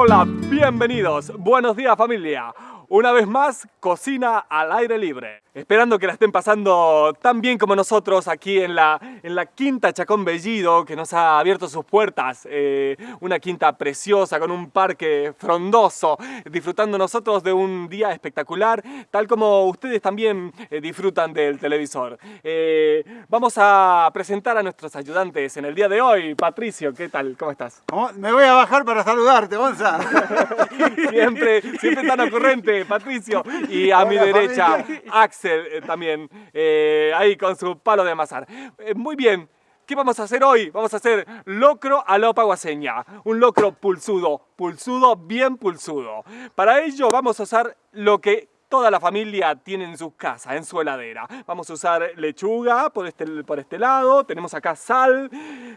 Hola, bienvenidos, buenos días familia. Una vez más, cocina al aire libre. Esperando que la estén pasando tan bien como nosotros aquí en la, en la Quinta Chacón Bellido, que nos ha abierto sus puertas. Eh, una quinta preciosa, con un parque frondoso, disfrutando nosotros de un día espectacular, tal como ustedes también eh, disfrutan del televisor. Eh, vamos a presentar a nuestros ayudantes en el día de hoy. Patricio, ¿qué tal? ¿Cómo estás? Me voy a bajar para saludarte, Gonza. siempre, siempre tan ocurrente, Patricio. Y a mi derecha, Axel eh, también eh, ahí con su palo de amasar. Eh, muy bien, ¿qué vamos a hacer hoy? Vamos a hacer locro a la paguaseña. Un locro pulsudo, pulsudo, bien pulsudo. Para ello vamos a usar lo que toda la familia tiene en su casa, en su heladera. Vamos a usar lechuga por este, por este lado, tenemos acá sal,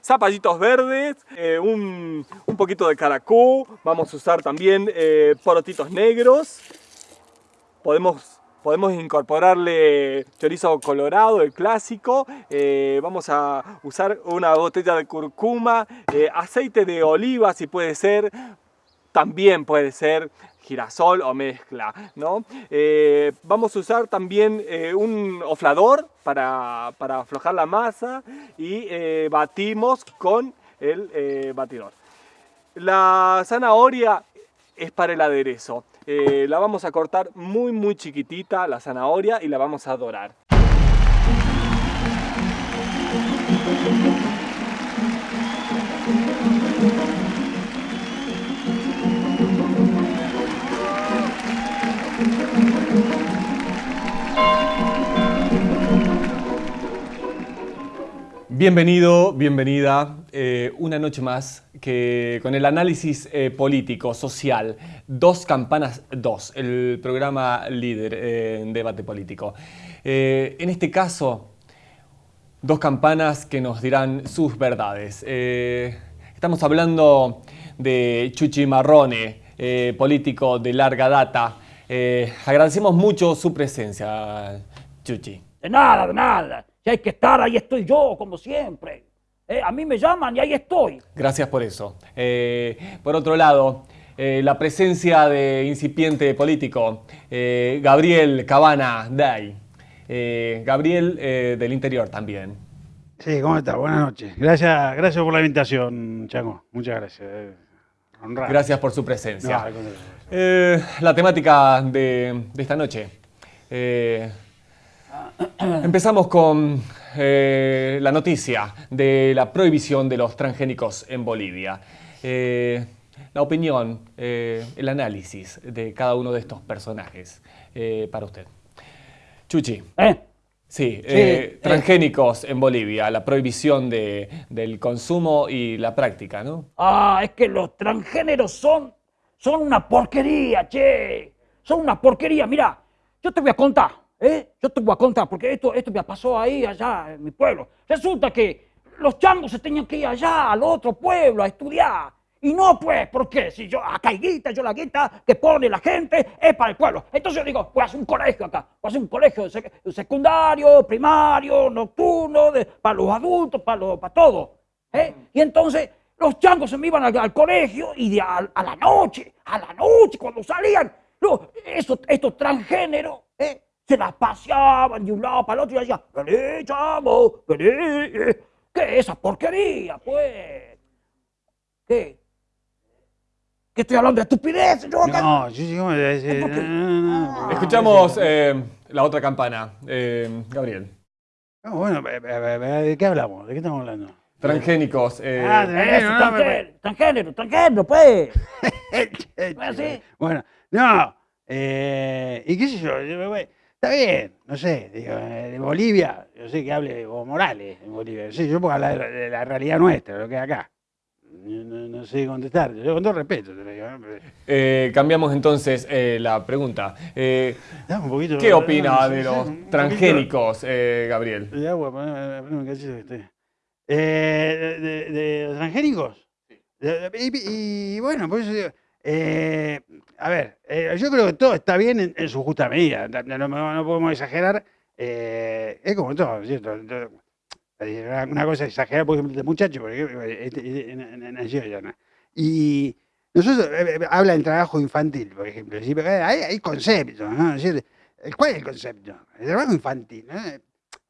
zapallitos verdes, un, un, poquito de caracú, vamos a usar también porotitos negros, podemos Podemos incorporarle chorizo colorado, el clásico. Eh, vamos a usar una botella de curcuma, eh, aceite de oliva si puede ser. También puede ser girasol o mezcla, ¿no? Eh, vamos a usar también un oflador para, para, aflojar la masa y batimos con el batidor. La zanahoria es para el aderezo. Eh, la vamos a cortar muy muy chiquitita, la zanahoria, y la vamos a dorar. Bienvenido, bienvenida, eh, una noche más que con el análisis eh, político, social, Dos Campanas 2, el programa líder eh, en debate político. en este caso, dos campanas que nos dirán sus verdades. estamos hablando de Chuchi Marrone, político de larga data. agradecemos mucho su presencia, Chuchi. De nada, de nada. Si hay que estar, ahí estoy yo, como siempre. Eh, a mí me llaman y ahí estoy. Gracias por eso. Eh, por otro lado, eh, la presencia de incipiente político, Gabriel Cabana Day. Gabriel del interior también. Sí, ¿cómo estás? Buenas noches. Gracias, gracias por la invitación, Chango. Muchas gracias. Gracias por su presencia. la temática de, de esta noche. Empezamos con eh, la noticia de la prohibición de los transgénicos en Bolivia. Eh, la opinión, eh, el análisis de cada uno de estos personajes para usted. Chuchi. Sí, transgénicos en Bolivia, la prohibición del consumo y la práctica, ¿no? Ah, es que los transgéneros son, son una porquería, che. Son una porquería. Mira, yo te voy a contar. ¿Eh? Yo te voy a contar, porque esto, esto me pasó ahí, allá, en mi pueblo. Resulta que los changos se tenían que ir allá, al otro pueblo, a estudiar. Y no, pues, porque si yo, acá hay guita, yo la guita que pone la gente es para el pueblo. Entonces yo digo, voy a hacer un colegio acá, voy a hacer un colegio secundario, primario, nocturno, para los adultos, para, los, para todo. ¿eh? Y entonces los changos se me iban al, colegio y de a, la noche, a la noche, cuando salían, estos, estos transgéneros, ¿eh? Se las paseaban de un lado para el otro y decían, vení, chamo, vení. ¿Qué es esa porquería, pues? ¿Qué? ¿Qué estoy hablando de estupidez? Yo no, yo sí como decir. Escuchamos eh, la otra campana, eh, Gabriel. No, bueno, ¿de qué hablamos? ¿De qué estamos hablando? Transgénicos. Eh. Ah, transgénero, transgénero, transgénero, pues. ¿No así? Bueno, no. Eh, ¿Y qué sé yo? Está bien, no sé, digo, de Bolivia, yo sé que hable Evo Morales en Bolivia, sí, yo puedo hablar de la realidad nuestra, lo que hay acá. No, sé contestar, yo con todo respeto te lo digo. Eh, cambiamos entonces eh, la pregunta. Eh, ¿Qué opina de los transgénicos, Gabriel? De agua, poneme un. De, los transgénicos? Sí. Y, y, bueno, por eso digo, eh, a ver, eh, yo creo que todo está bien en, su justa medida, no, podemos exagerar. Eh, es como todo, ¿cierto? Una cosa exagerada, por ejemplo, este muchacho, porque este, nació allá, Y nosotros, habla del trabajo infantil, por ejemplo. ¿sí? Hay, hay conceptos, ¿no? ¿Cuál es el concepto? El trabajo infantil. ¿no?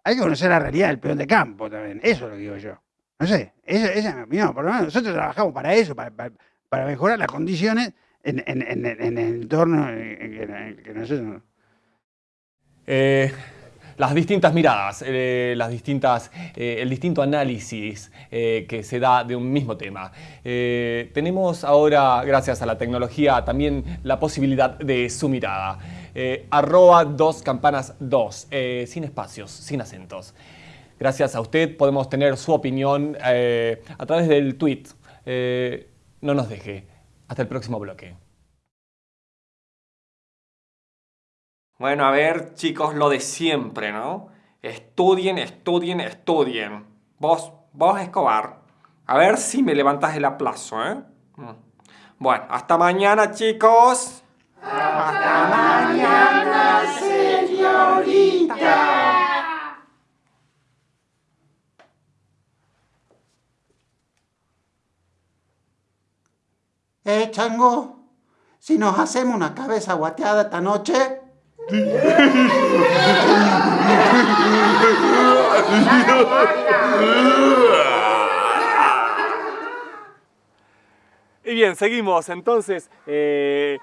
Hay que conocer la realidad del peón de campo también. Eso es lo que digo yo. No sé, esa, esa es mi opinión. Por lo menos nosotros trabajamos para eso, para- para mejorar las condiciones en, en- en- en el entorno en que, nosotros... Eh, las distintas miradas, eh, las distintas, eh, el distinto análisis que se da de un mismo tema. Tenemos ahora, gracias a la tecnología, también la posibilidad de su mirada. Arroba dos campanas dos, sin espacios, sin acentos. Gracias a usted podemos tener su opinión a través del tweet. No nos deje. Hasta el próximo bloque. Bueno, a ver, chicos, lo de siempre, ¿no? Estudien, estudien, estudien. Vos, vos, Escobar, a ver si me levantas el aplazo, ¿eh? Mm. Bueno, hasta mañana, chicos. Eh, chango, si nos hacemos una cabeza guateada esta noche. Y bien, seguimos. Entonces, eh,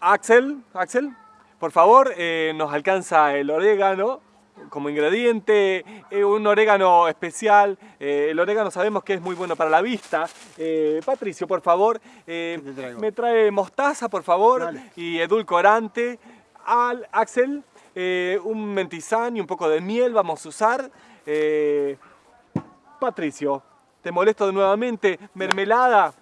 Axel, Axel, por favor, eh, nos alcanza el orégano como ingrediente, eh, un orégano especial. Eh, el orégano sabemos que es muy bueno para la vista. Eh, Patricio, por favor, me trae mostaza, por favor, Dale. y edulcorante. Al Axel, un mentizán y un poco de miel vamos a usar. Patricio, te molesto nuevamente. Mermelada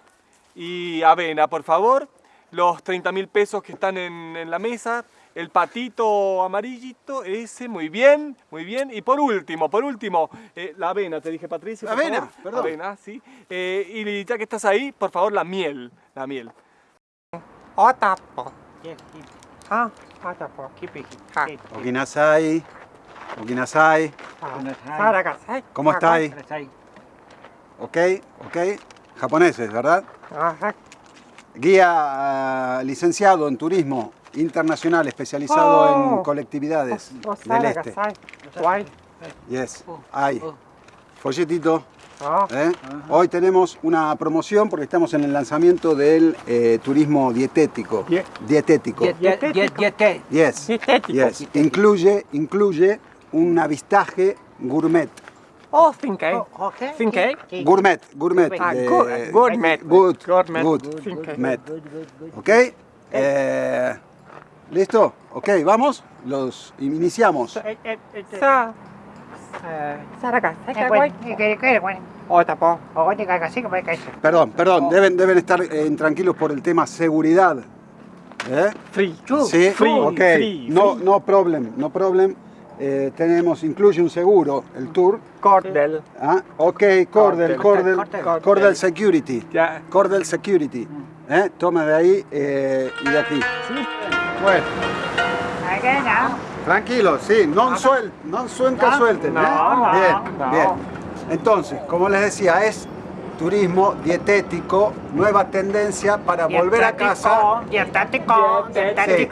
y avena, por favor. Los 30 mil pesos que están en, en la mesa. El patito amarillito, ese, muy bien, muy bien. Y por último, por último, eh, la avena, te dije Patricio. por Avena, favor. perdón. Avena, sí. Eh, y ya que estás ahí, por favor, la miel. La miel. Okinasai, Okinasai, ¿cómo estáis? Ok, ok. Japoneses, ¿verdad? Guía ah, licenciado en turismo internacional especializado en colectividades del este. Yes, hay. Folletito. ¿eh? Hoy tenemos una promoción porque estamos en el lanzamiento del eh, turismo dietético. Dietético. Yes. Yes. Incluye, incluye un avistaje gourmet. Oh, Finkei. Finkei. Gourmet, gourmet. Ah, de- gu- gourmet. Good, Gourmet. good, met. ¿Ok? Eh, ¿Listo? Ok, vamos. Los iniciamos. Perdón, perdón. Deben, deben estar eh, tranquilos por el tema seguridad. ¿Eh? Free. Sí, Free, ok. free, no, no problem, no problem. Eh, tenemos, incluye un seguro, el tour. Cordel. Ah, ok, Cordel, Cordel, Cordel Security. Ya. Cordel Security. ¿Eh? Toma de ahí eh, y de aquí. Bueno. Tranquilo, sí, non, suel, non suelta, suelten. ¿eh? no, bien, no. bien. Entonces, como les decía, es turismo dietético, nueva tendencia para volver a casa, Dietético, sí,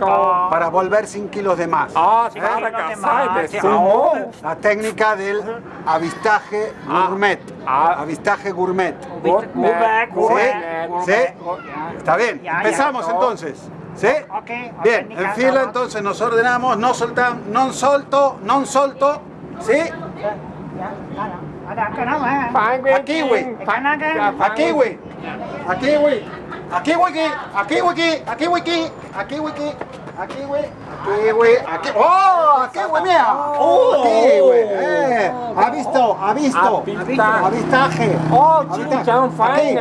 para volver sin kilos de más. Ah, Sí, para sí, no te casar, mates, de sí. sumo. La técnica del avistaje gourmet. ah. Avistaje gourmet. Gourmet, ¿Sí? gourmet, ¿Sí? Está bien. Ya, ya. Empezamos entonces. ¿Sí? Ok, Bien, en fila vamos. entonces nos ordenamos, no soltamos, non solto, non solto, ¿sí? Aquí, güey. Aquí, güey. Aquí, güey. Aquí, güey. Aquí, güey. Aquí, güey. Aquí, güey. Aquí, güey. Aquí, güey. Aquí. ¡Oh! Aquí, güey, mía. ¡Oh! Aquí, güey. Eh. Ha visto, ha visto. Avista. Avistaje. Oh, Avistaje. chinchan Aquí.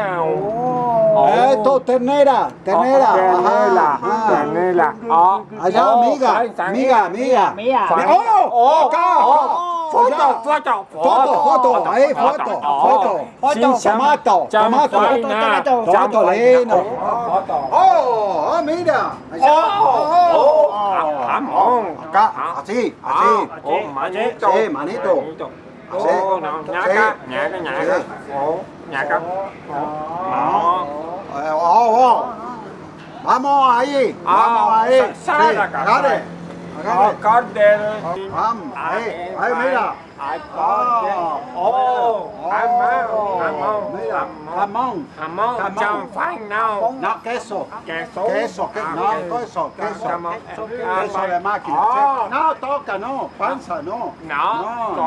Faina. Esto, ternera. Ternera. Ajá, ajá. Ah, Allá, amiga. Amiga, amiga. Mía. ¡Oh! Oh, Acá. oh. Foto. foto, Foto, foto, ahí, foto, foto. Foto. Tomato, tomato. faina. Tomato lindo. Oh, ah, mira. Allá. Oh, Jamón. Acá, así, así. Oh, manito. Sí, manito. Ồ, nhaka, nhaka, nhaka. Ồ, nhaka. Ồ. Ồ, ồ. Vamos ahí. Vamos ahí. Sí, agarre. Agarre. Vamos ahí. Ahí mira. Ah, Oh, jamón, jamón, jamón. jamón. No. No, queso. Queso. Queso, que- Ah, no, queso. queso, queso. Queso de máquina. Ah. No, toca, no, panza, no. No, no,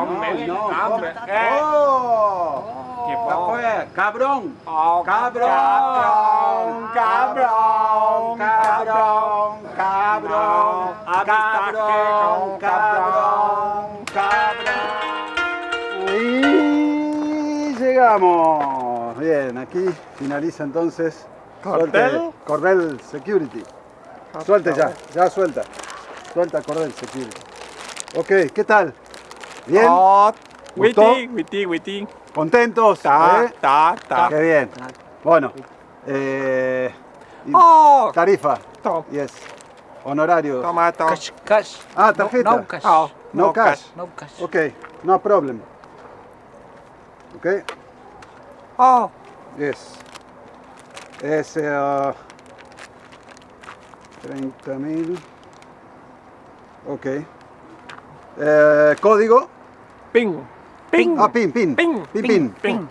hambre. Eh. Oh, Qué ¿qué bueno. fue? Cabrón. Oh, Cabrón, cabrón, cabrón, cabrón, cabrón, cabrón, cabrón, llegamos. Bien, aquí finaliza entonces. Cordel. Suelte, Cordel Security. Suelte ya, ya suelta. Suelta Cordel Security. Ok, ¿qué tal? ¿Bien? Oh, ¿Gustó? witty, witty, witty. ¿Contentos? Ta, ¿Eh? ta, ta. Qué bien. Bueno, eh, Oh, tarifa. to- Yes. Honorario. tomato. Cash, cash. Ah, tarjeta. No, no cash. Oh, No cash. No cash. Ok, no problem. Ok, Oh, yes. Es eh, 30 mil. Ok. Eh, código. ping, ping, Ah, pin, pin. ping, Pin, pin. ping,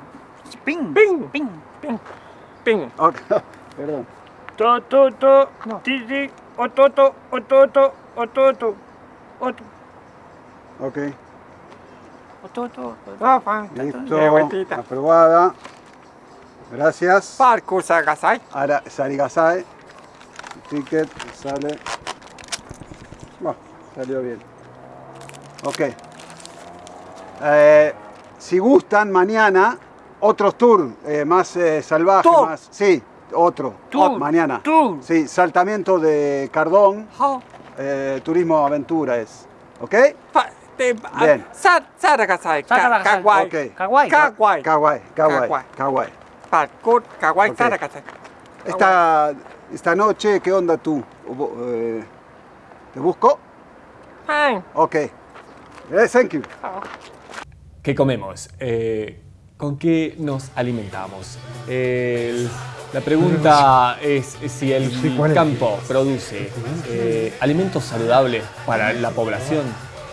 Ping. Ping. Ping. ping, ping. Ok, Perdón. To, to, to, ti, ti, ototo, ototo, ototo, ototo. Ok, Ototo, ah, fan. listo. Eh. Aprobada. Gracias. Parkour sagasai. Ahora Sarigasai. Ticket sale. Bueno, salió bien. Ok. Eh, si gustan, mañana otros tours eh, más eh, salvajes. Tour. Más, sí, otro. Tour. Mañana. Tour. Sí, saltamiento de Cardón. Eh, turismo aventura es. ¿Ok? Pa, Bien. Sa, saragasai. Ka, Saragasai. kawaii. Ok. Kawaii. Kawaii. Kawaii, kawaii, Esta, esta noche, ¿qué onda tú? Eh, ¿Te busco? Fine. Ok. Eh, thank you. ¿Qué comemos? Eh, ¿Con qué nos alimentamos? El- la pregunta es si el campo produce eh, alimentos saludables para la población.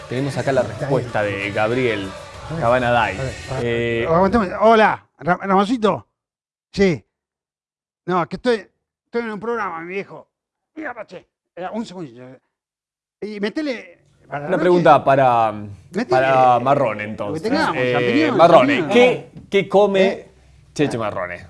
Tenemos acá la respuesta de Gabriel Cabanaday. Eh. Hola, Ra- Ramoncito. Sí. No, que estoy, estoy en un programa, mi viejo. Mira, Pache. Eh, Un segundito. Y metele. para la una noche, pregunta para, Metele, para eh, que entonces. tengamos, Eh, champiñones, Marrone. ¿qué, qué come ¿Eh? Cheche Marrone?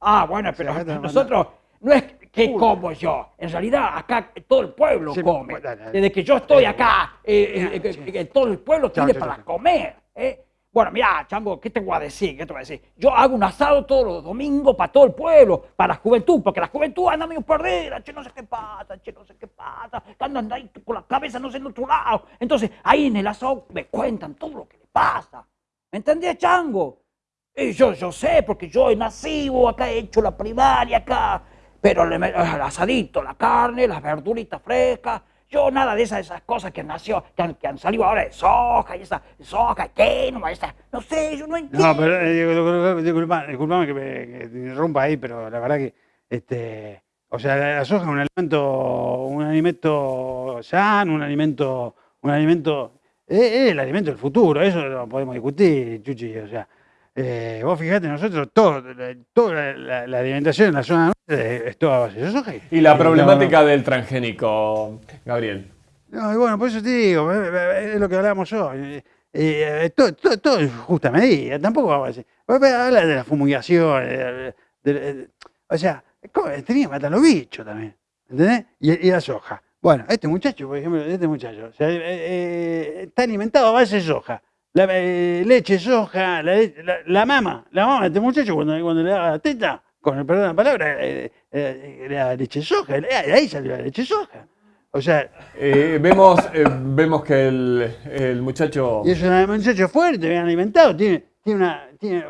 Ah, bueno, pero nosotros no es que como yo. En realidad, acá todo el pueblo Sí, come. Desde que yo estoy acá, eh, eh, todo el pueblo tiene para comer. ¿eh? Bueno, mira, Chango, ¿qué te voy a decir? ¿Qué te voy a decir? Yo hago un asado todos los domingos para todo el pueblo, para la juventud, porque la juventud anda medio perdida, che, no sé qué pasa, che, no sé qué pasa, que andan ahí con la cabeza no sé en otro lado. Entonces, ahí en el asado me cuentan todo lo que le pasa. ¿Me entendés, Chango? Y yo, yo sé, porque yo he nacido acá, he hecho la primaria acá, pero el asadito, la carne, las verduritas frescas, yo nada de esas, esas cosas que nació, que han, que han salido ahora de soja y esa soja, ¿qué? No, esa, no sé, yo no entiendo. No, pero eh, digo, disculpa, disculpame que, me, que te interrumpa ahí, pero la verdad que, este, o sea, la, la soja es un alimento, un alimento sano, un alimento, un alimento, es, es el alimento del futuro, eso lo podemos discutir, Chuchi, o sea, eh, vos fijate, nosotros, todo, la- toda la, la alimentación en la zona nuestra es, es toda base de soja. Y la problemática del transgénico, Gabriel. No, y bueno, por eso te digo, eh, eh, es lo que hablábamos hoy. eh, eh, todo, todo, todo en justa medida, tampoco vamos a decir. Habla de la fumigación, eh, de- de- o sea, tenía que matar los bichos también, ¿entendés? Y, y la soja. Bueno, este muchacho, por ejemplo, este muchacho, o sea, eh, está alimentado a base de soja. La, eh, leche, soja, la, la, la mama, la mama de este muchacho cuando, cuando le daba la teta, con el perdón de la palabra, eh, eh, era leche soja, de ahí salió la leche soja. O sea, Eh, vemos, eh, vemos que el, el muchacho... Y es un muchacho fuerte, bien alimentado, tiene, tiene una. Tiene,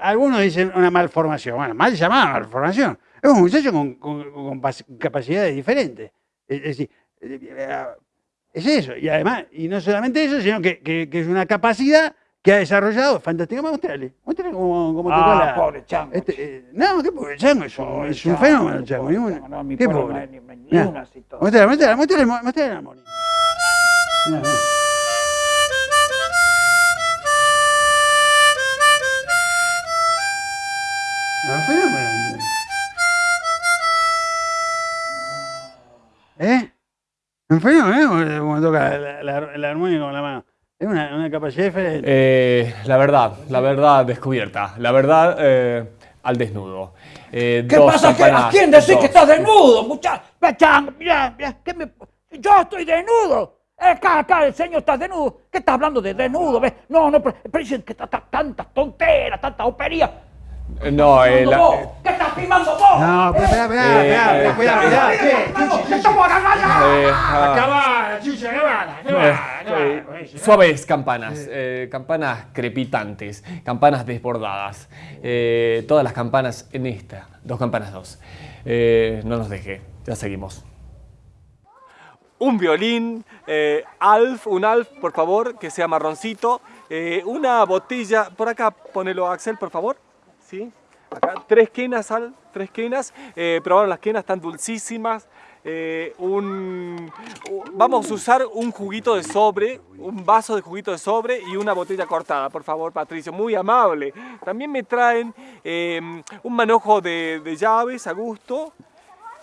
algunos dicen una malformación. Bueno, mal llamada malformación. Es un muchacho con, con- con capacidades diferentes. Es, es decir, eh, es eso. Y además, y no solamente eso, sino que, que- que es una capacidad que ha desarrollado fantásticamente. Mostrale, mostrale cómo, cómo tocó Ah, la. pobre chango. Este, eh, no, qué pobre chango, es un, Pobre es un chango, fenómeno chango. pobre chango, no, mi qué no pobre. hay ni- ni una así todo. Mostrale, mostrale, mostrale, mostrale la. Mirá, mirá. Un fenómeno. ¿Eh? Un fenómeno, ¿eh? Como toca la, la, la armónica con la mano. Es una, una capacidad diferente. Eh, la verdad, la verdad descubierta. La verdad eh, al desnudo. Eh, ¿Qué dos pasa? ¿Qué- ¿A quién decís dos. que estás desnudo, muchacho? Chango, mirá, mirá, ¿qué me- Yo estoy desnudo. Acá, acá, el señor está desnudo. ¿Qué estás hablando de desnudo? ¿Ves? No, no, pero, pero dicen que tantas tonteras, tanta opería. Eh, No, eh, ¿Filmando la- vos? ¿Qué estás filmando vos? No, pero espera, espera, Eh, espera, eh, espera, ah, Acabá, chicha, acabá, acabá, acabá. eh, suaves campanas, eh, campanas crepitantes, campanas desbordadas. Eh, todas las campanas en esta, dos campanas dos. Eh, no nos deje, ya seguimos. Un violín, eh, Alf, un Alf, por favor, que sea marroncito. Eh, una botella, por acá, ponelo Axel, por favor. ¿Sí? Tres quenas, Al, tres quenas. Eh, probaron las quenas, están dulcísimas. Eh, un, vamos a usar un juguito de sobre, un vaso de juguito de sobre y una botella cortada, por favor, Patricio, muy amable. También me traen eh, un manojo de, llaves a gusto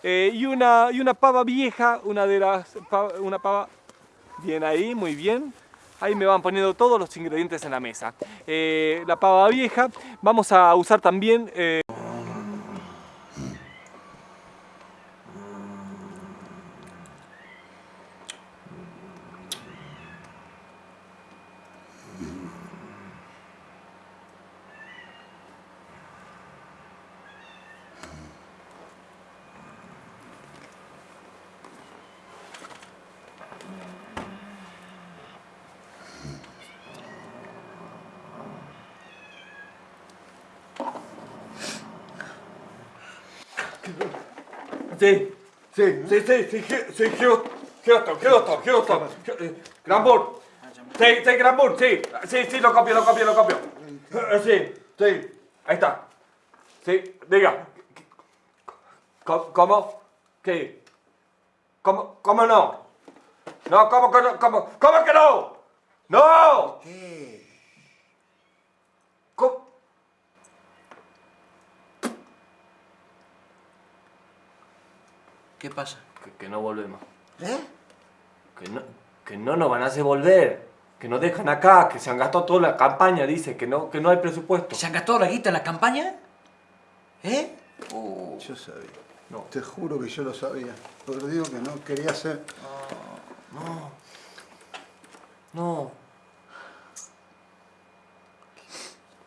eh, y, una, y una pava vieja, una de las, una pava, bien ahí, muy bien. Ahí me van poniendo todos los ingredientes en la mesa. Eh, la pava vieja, vamos a usar también... eh, Sí, sí, sí, sí, sí, sí, Hu- eh, Granburg. Sí, sí, Granburg, sí, sí, sí, lo copio, lo copio, lo copio. Eh, Sí, sí, ahí está. Sí, diga. ¿Cómo? ¿Qué? ¿Cómo, cómo no? No, ¿cómo que no? ¿Cómo, cómo que no? ¡No! ¿Cómo? ¿Qué pasa? Que, que no volvemos. ¿Eh? Que no, que no nos van a hacer volver. Que nos dejan acá, que se han gastado toda la campaña, dice, que no, que no hay presupuesto. ¿Se han gastado la guita en la campaña? ¿Eh? Oh, Yo sabía. Te juro que yo lo sabía. Pero digo que no quería hacer. No.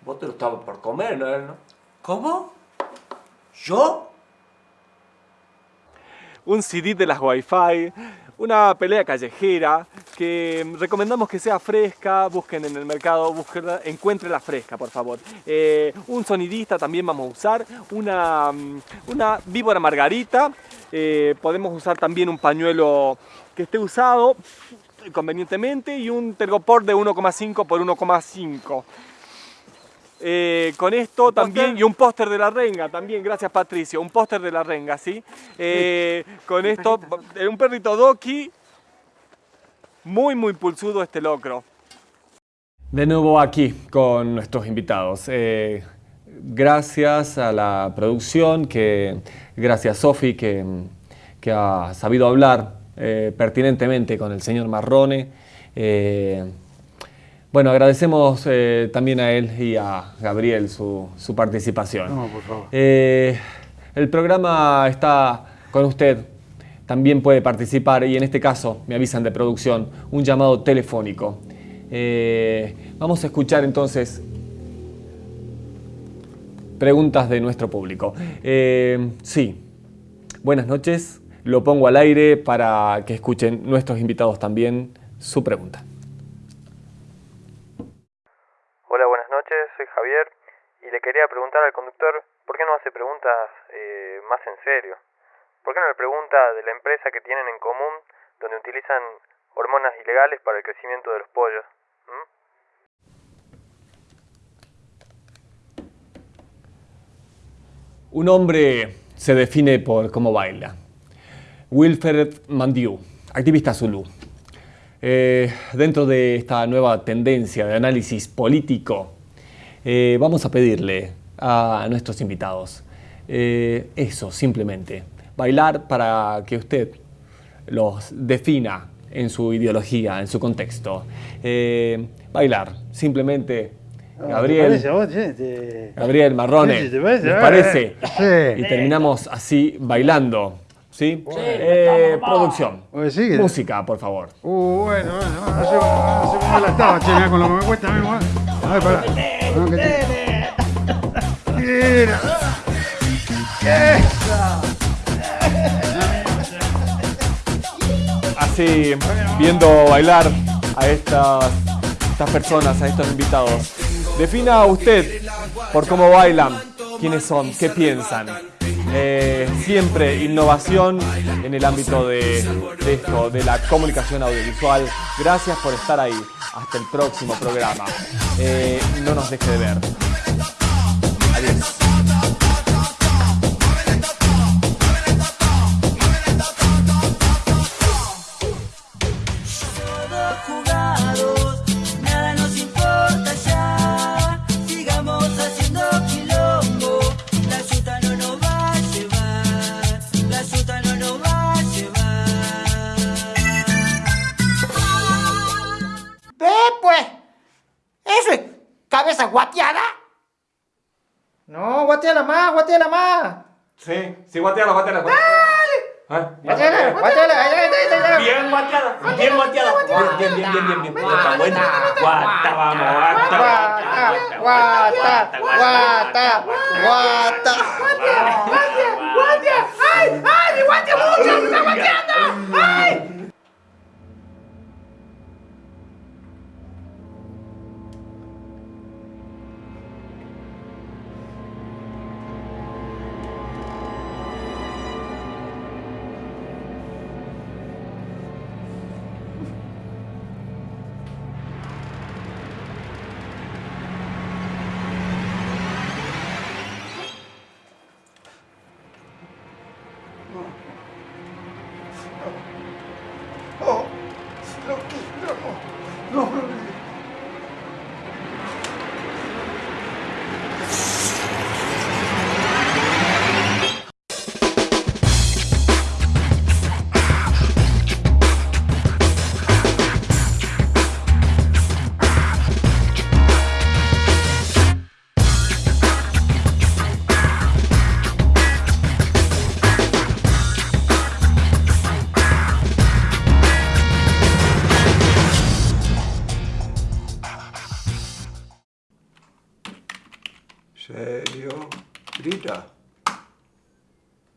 Vos te lo estabas por comer, ¿no? ¿no? ¿Cómo? ¿Yo? Un CD de las Wi-Fi, una pelea callejera que recomendamos que sea fresca, busquen en el mercado, búsquenla, encuéntrenla fresca, por favor. Eh, un sonidista también vamos a usar, una, mm, una víbora margarita, eh, podemos usar también un pañuelo que esté usado convenientemente y un tergopor de 1,5 por 1,5. Eh, con esto también, y un póster de la renga también, gracias Patricio, un póster de la renga, ¿sí? Eh, con esto, eh, un perrito Doki, muy muy pulsudo este locro. De nuevo aquí con nuestros invitados. Eh, gracias a la producción, que, gracias Sofi que, que ha sabido hablar eh, pertinentemente con el señor Marrone. Bueno, agradecemos eh, también a él y a Gabriel su, su participación. No, por favor. Eh, el programa está con usted. También puede participar y en este caso, me avisan de producción, un llamado telefónico. Eh, vamos a escuchar entonces preguntas de nuestro público. Sí, buenas noches. Lo pongo al aire para que escuchen nuestros invitados también su pregunta. Y le quería preguntar al conductor por qué no hace preguntas eh, más en serio. ¿Por qué no le pregunta de la empresa que tienen en común donde utilizan hormonas ilegales para el crecimiento de los pollos? ¿Mm? Un hombre se define por cómo baila. Wilfred Mandiu, activista zulú. Eh, dentro de esta nueva tendencia de análisis político eh, vamos a pedirle a nuestros invitados eh, eso, simplemente. Bailar para que usted los defina en su ideología, en su contexto. bailar, simplemente Gabriel, ¿Te parece a vos, che? Te- Gabriel Marrone, Sí, sí, ¿te parece? ¿les parece? Sí. Y terminamos así bailando. ¿Sí? Sí, Eh, producción. ¿Vos decís que- Música, por favor. Uh, bueno, bueno, no sé, no sé cómo la estaba, che, mirá, con lo Así, viendo bailar a estas, estas personas, a estos invitados. Defina usted por cómo bailan, quiénes son, qué piensan. Eh, siempre innovación en el ámbito de, esto, de la comunicación audiovisual. Gracias por estar ahí. Hasta el próximo programa. Eh, no nos deje de ver. Guateala más. Sí, sí, guateala, guateala. Guateala, guateala. Ay, ay, ay, ay, ay. Bien bien. Bien, bien, bien, bien, bien. Está bueno. Guata, vamos, guata. Guata, guata, guata, guata. Oh,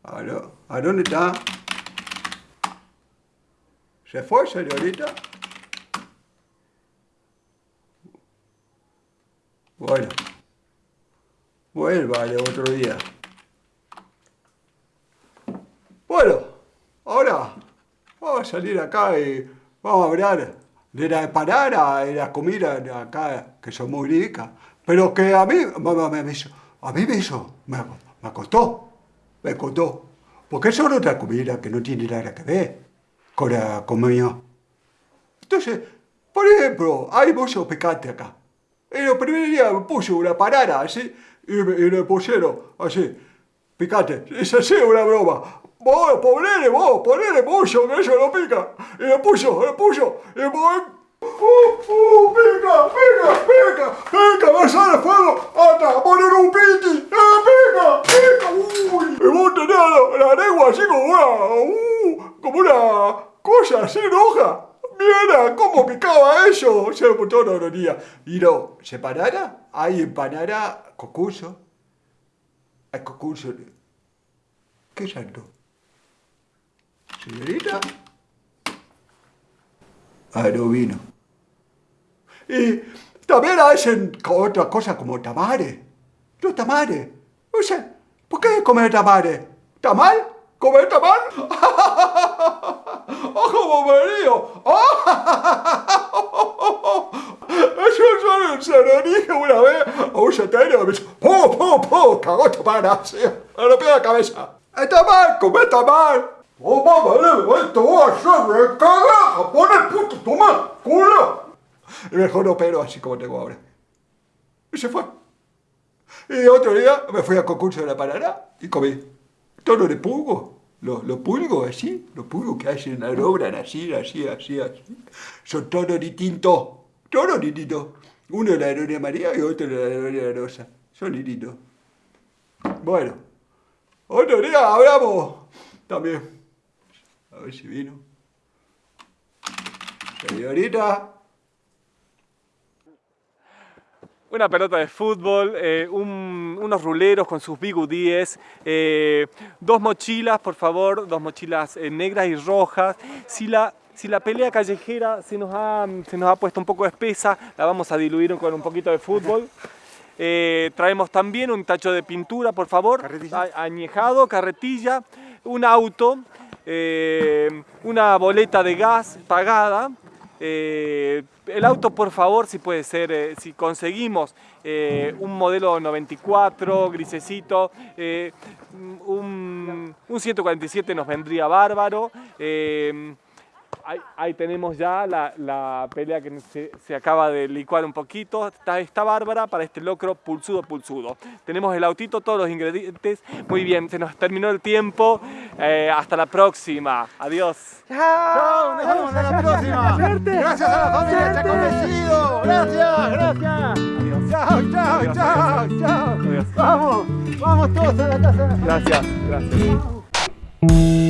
¿Aló? ¿A dónde está? ¿Se fue, señorita? Bueno. Vuelva de otro día. Bueno, ahora vamos a salir acá y vamos a hablar de la empanada y la comida de acá, que son muy ricas. Pero que a mí, me- me- me a mí hizo, me, me costó, me costó. Porque son otra comida que no tiene nada que ver con la comida. Entonces, por ejemplo, hay mucho picante acá. Y el primer día me puse una parada así y, y le pusieron así, picante. Es así una broma. Vos, ponele vos, ponele mucho, que eso no pica. Y le puso, le puso, y vos... ¡Uh, uh, pica, pica, pica, pica, me sale fuego, hasta poner un piti, ¡eh, pica, pica, uy! Vos tenés la, la lengua así como una, uh, como una cosa así roja. Mira cómo picaba eso, se lo todos los días. Y no, separada, hay empanada concurso. Hay concurso. ¿Qué santo? Señorita. Ah, no vino. Y también hacen otra cosa como tamales. Los tamales. O sea, ¿por qué comer tamales? ¿Tamal? ¿Comer tamal? ¡Oh, como me río! Eso solo se lo dije una vez a un satélite me dice, ¡po, po, po! ¡Cagó pana! así. A los pies de la cabeza. Está mal, como está mal. Oh, mamá, le- va a ser de cagaja. Pon el puto, toma, culo. Mejor no pero así como tengo ahora. Y se fue. Y otro día me fui al concurso de la Paraná y comí todo de pulgo. Los, los pulgos así, los pulgos que hacen, logran así, así, así, así. Son todos distintos, todos distintos. Uno de la aerolínea María y otro de la aerolínea Rosa. Son distintos. Bueno, otro día hablamos también. A ver si vino. Señorita. Una pelota de fútbol, eh, un- unos ruleros con sus bigudíes, eh, dos mochilas, por favor, dos mochilas eh, negras y rojas. Si la, si la pelea callejera se nos, ha, se nos ha puesto un poco espesa, la vamos a diluir con un poquito de fútbol. Traemos también un tacho de pintura, por favor, a- añejado, carretilla, un auto, una boleta de gas pagada. Eh, el auto, por favor, si puede ser, eh, si conseguimos eh, un modelo 94, grisecito, un, un 147 nos vendría bárbaro. Ahí, ahí tenemos ya la, la pelea que se, se acaba de licuar un poquito. Está, está bárbara para este locro pulsudo, pulsudo. Tenemos el autito, todos los ingredientes. Muy bien, se nos terminó el tiempo. Eh, hasta la próxima. Adiós. Chao, nos vemos a la próxima. Gracias a la familia Chaconecido. Gracias, gracias. Chao, chao, chao, chao. Vamos, vamos todos a la casa. Gracias, gracias. Thank